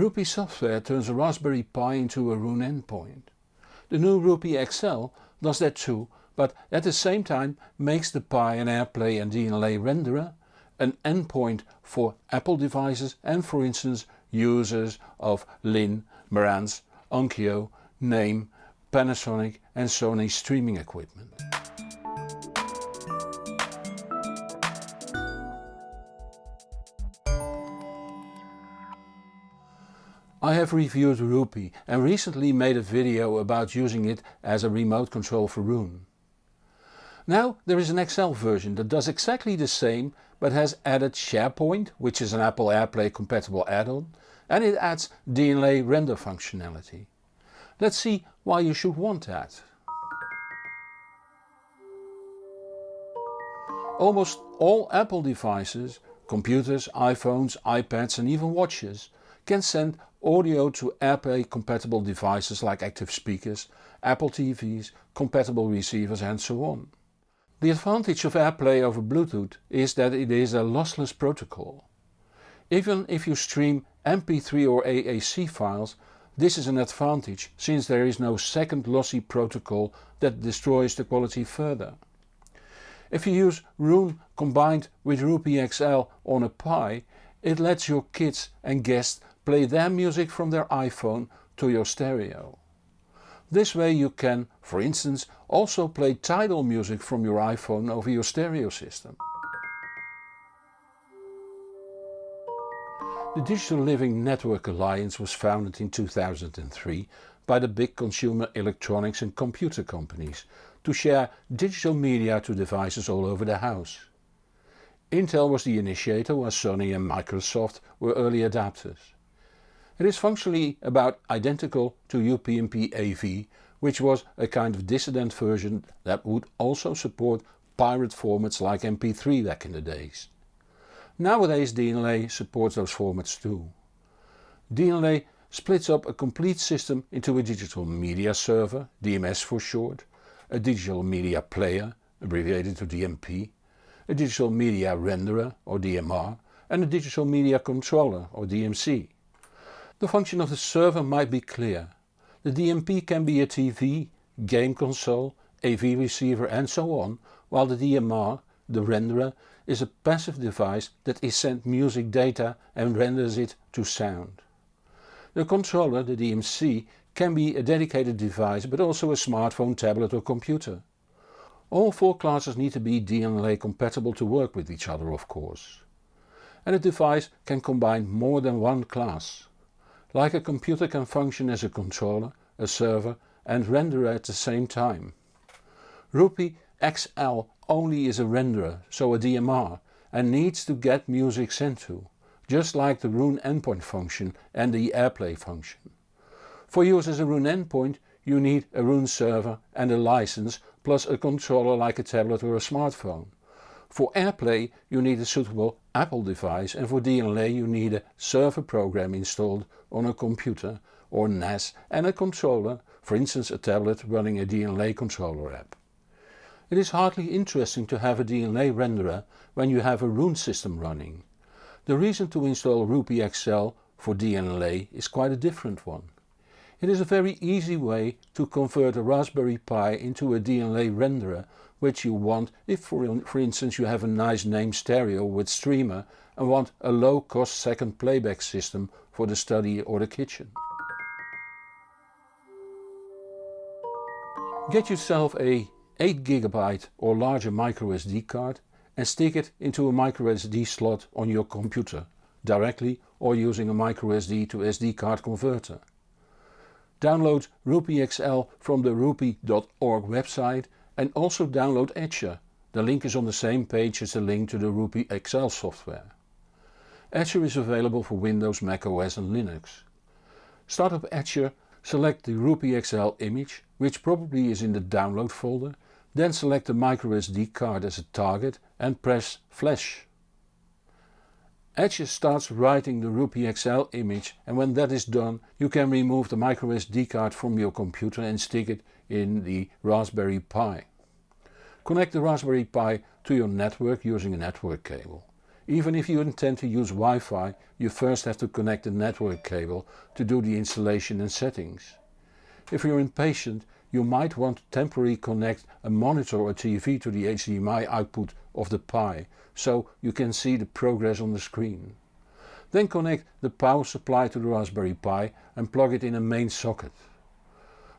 RoPieee software turns a Raspberry Pi into a Roon endpoint. The new RoPieee XL does that too but at the same time makes the Pi an AirPlay and DLNA renderer, an endpoint for Apple devices and for instance users of Linn, Marantz, Onkyo, Naim, Panasonic and Sony streaming equipment. I have reviewed RoPieee and recently made a video about using it as a remote control for Roon. Now there is an XL version that does exactly the same but has added Shairport, which is an Apple AirPlay compatible add-on, and it adds DLNA render functionality. Let's see why you should want that. Almost all Apple devices, computers, iPhones, iPads and even watches can send audio to AirPlay compatible devices like active speakers, Apple TVs, compatible receivers and so on. The advantage of AirPlay over Bluetooth is that it is a lossless protocol. Even if you stream MP3 or AAC files this is an advantage since there is no second lossy protocol that destroys the quality further. If you use Roon combined with RoPieee XL on a Pi it lets your kids and guests play their music from their iPhone to your stereo. This way you can, for instance, also play Tidal music from your iPhone over your stereo system. The Digital Living Network Alliance was founded in 2003 by the big consumer electronics and computer companies to share digital media to devices all over the house. Intel was the initiator while Sony and Microsoft were early adapters. It is functionally about identical to UPnP AV which was a kind of dissident version that would also support pirate formats like MP3 back in the days. Nowadays DLNA supports those formats too. DLNA splits up a complete system into a digital media server, DMS for short, a digital media player, abbreviated to DMP, a digital media renderer or DMR and a digital media controller or DMC. The function of the server might be clear. The DMP can be a TV, game console, AV receiver and so on, while the DMR, the renderer, is a passive device that is sent music data and renders it to sound. The controller, the DMC, can be a dedicated device but also a smartphone, tablet or computer. All four classes need to be DLNA compatible to work with each other of course. And a device can combine more than one class. Like a computer can function as a controller, a server and renderer at the same time. RoPieee XL only is a renderer, so a DMR, and needs to get music sent to, just like the Roon endpoint function and the AirPlay function. For use as a Roon endpoint you need a Roon server and a license plus a controller like a tablet or a smartphone. For AirPlay you need a suitable Apple device and for DLNA you need a server program installed on a computer or NAS and a controller, for instance a tablet running a DLNA controller app. It is hardly interesting to have a DLNA renderer when you have a Roon system running. The reason to install RoPieee XL for DLNA is quite a different one. It is a very easy way to convert a Raspberry Pi into a DLNA renderer which you want if for, instance you have a nice Naim stereo with streamer and want a low cost second playback system for the study or the kitchen. Get yourself a 8GB or larger microSD card and stick it into a microSD slot on your computer directly or using a microSD to SD card converter. Download RoPieee XL from the ropieee.org website and also download Etcher. The link is on the same page as the link to the RoPieee XL software. Etcher is available for Windows, Mac OS and Linux. Start up Etcher, select the RoPieee XL image, which probably is in the download folder, then select the microSD card as a target and press flash. Etcher starts writing the RoPieee XL image and when that is done you can remove the microSD card from your computer and stick it in the Raspberry Pi. Connect the Raspberry Pi to your network using a network cable. Even if you intend to use Wi-Fi, you first have to connect the network cable to do the installation and settings. If you're impatient, you might want to temporarily connect a monitor or TV to the HDMI output of the Pi, so you can see the progress on the screen. Then connect the power supply to the Raspberry Pi and plug it in a main socket.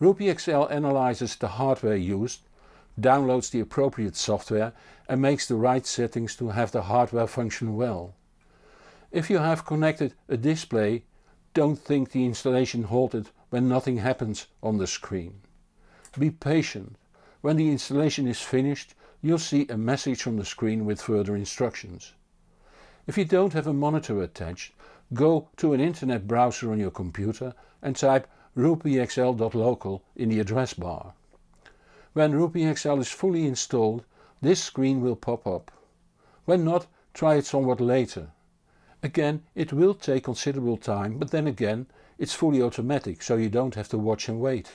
RoPieeeXL analyzes the hardware used, downloads the appropriate software and makes the right settings to have the hardware function well. If you have connected a display, don't think the installation halted when nothing happens on the screen. Be patient. When the installation is finished you'll see a message on the screen with further instructions. If you don't have a monitor attached, go to an internet browser on your computer and type ropieeexl.local in the address bar. When ropieeexl is fully installed, this screen will pop up. When not, try it somewhat later. Again, it will take considerable time, but then again, it's fully automatic, so you don't have to watch and wait.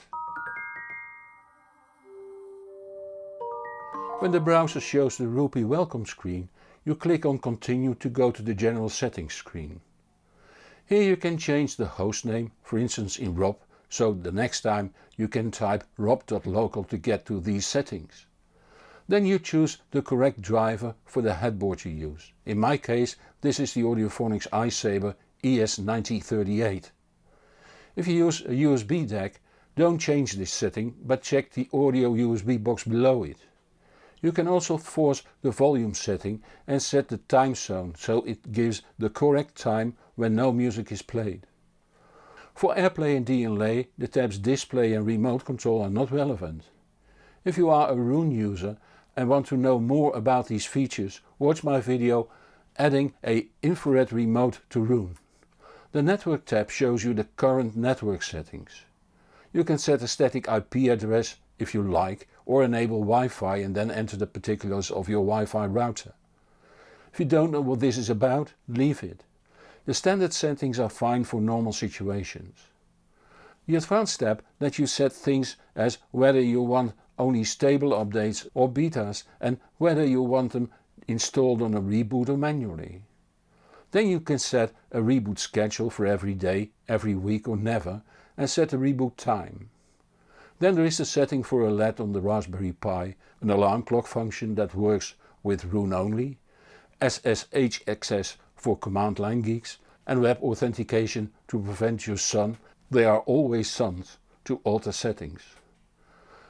When the browser shows the RoPieee welcome screen, you click on continue to go to the general settings screen. Here you can change the host name, for instance in Rob, so the next time you can type rob.local to get to these settings. Then you choose the correct driver for the headboard you use. In my case this is the Audiophonics iSaber ES9038. If you use a USB DAC don't change this setting but check the audio USB box below it. You can also force the volume setting and set the time zone so it gives the correct time when no music is played. For AirPlay and DLNA the tabs display and remote control are not relevant. If you are a Roon user and want to know more about these features watch my video adding a infrared remote to Roon. The network tab shows you the current network settings. You can set a static IP address if you like or enable Wi-Fi and then enter the particulars of your Wi-Fi router. If you don't know what this is about, leave it. The standard settings are fine for normal situations. The advanced tab lets you set things as whether you want only stable updates or betas and whether you want them installed on a reboot or manually. Then you can set a reboot schedule for every day, every week or never and set a reboot time. Then there is the setting for a LED on the Raspberry Pi, an alarm clock function that works with Roon only, SSH access for command line geeks and web authentication to prevent your son, they are always sons, to alter settings.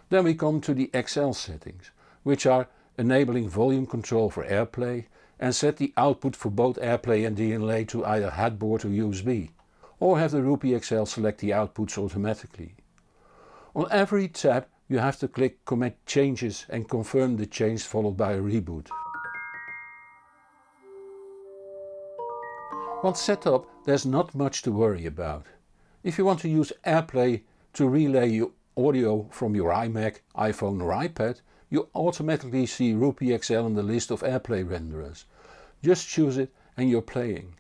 Then we come to the XL settings, which are enabling volume control for AirPlay and set the output for both AirPlay and DLNA to either headboard or USB, or have the RoPieeeXL select the outputs automatically. On every tab you have to click commit changes and confirm the change followed by a reboot. Once set up there's not much to worry about. If you want to use AirPlay to relay your audio from your iMac, iPhone or iPad you automatically see RoPieeeXL in the list of AirPlay renderers. Just choose it and you're playing.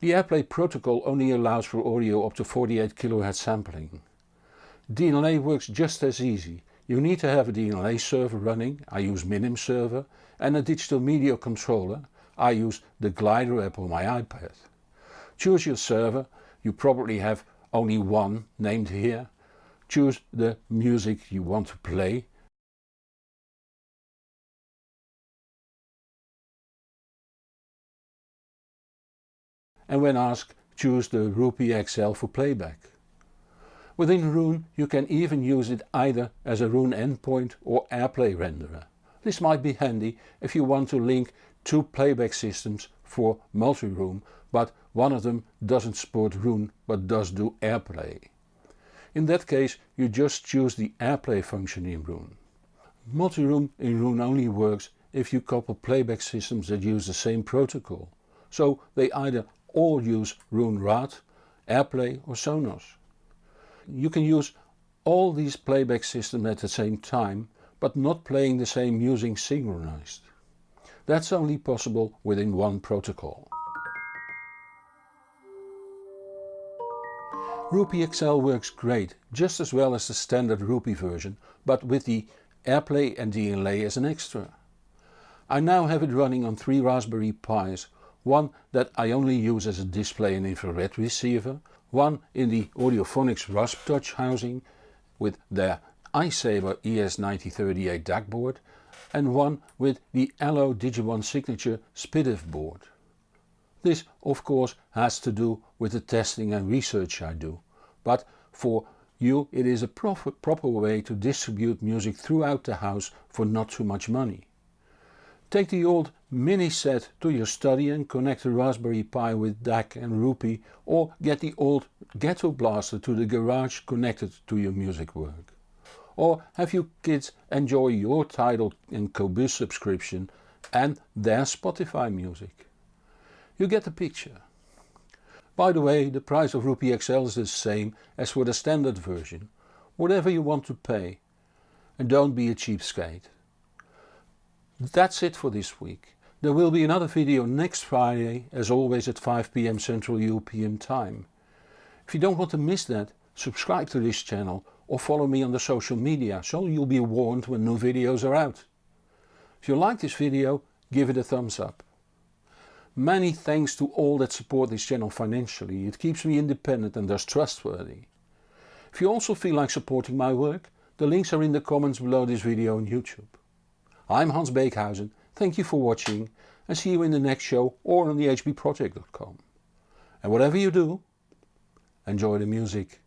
The AirPlay protocol only allows for audio up to 48 kHz sampling. DLNA works just as easy. You need to have a DLNA server running, I use MinimServer, and a digital media controller, I use the Glider app on my iPad. Choose your server, you probably have only one named here. Choose the music you want to play. And when asked, choose the RoPieeeXL for playback. Within Roon you can even use it either as a Roon endpoint or AirPlay renderer. This might be handy if you want to link two playback systems for multi-room but one of them doesn't support Roon but does do AirPlay. In that case you just choose the AirPlay function in Roon. Multi-room in Roon only works if you couple playback systems that use the same protocol, so they either all use Roon RAAT, AirPlay or Sonos. You can use all these playback systems at the same time but not playing the same music synchronized. That's only possible within one protocol. RoPieeeXL works great, just as well as the standard RoPieee version, but with the AirPlay and DLNA as an extra. I now have it running on three Raspberry Pis, one that I only use as a display and infrared receiver, one in the Audiophonics RaspTouch housing with their iSaber ES9038 DAC board and one with the Allo Digi1 Signature SPDIF board. This of course has to do with the testing and research I do, but for you it is a proper way to distribute music throughout the house for not too much money. Take the old mini set to your study and connect the Raspberry Pi with DAC and RoPieee or get the old Ghetto Blaster to the garage connected to your music work. Or have your kids enjoy your Tidal and Qobuz subscription and their Spotify music. You get the picture. By the way, the price of RoPieee XL is the same as for the standard version, whatever you want to pay. And don't be a cheapskate. That's it for this week. There will be another video next Friday as always at 5pm Central European time. If you don't want to miss that, subscribe to this channel or follow me on the social media so you'll be warned when new videos are out. If you like this video, give it a thumbs up. Many thanks to all that support this channel financially, it keeps me independent and thus trustworthy. If you also feel like supporting my work, the links are in the comments below this video on YouTube. I'm Hans Beekhuyzen, thank you for watching and see you in the next show or on the hbproject.com. And whatever you do, enjoy the music.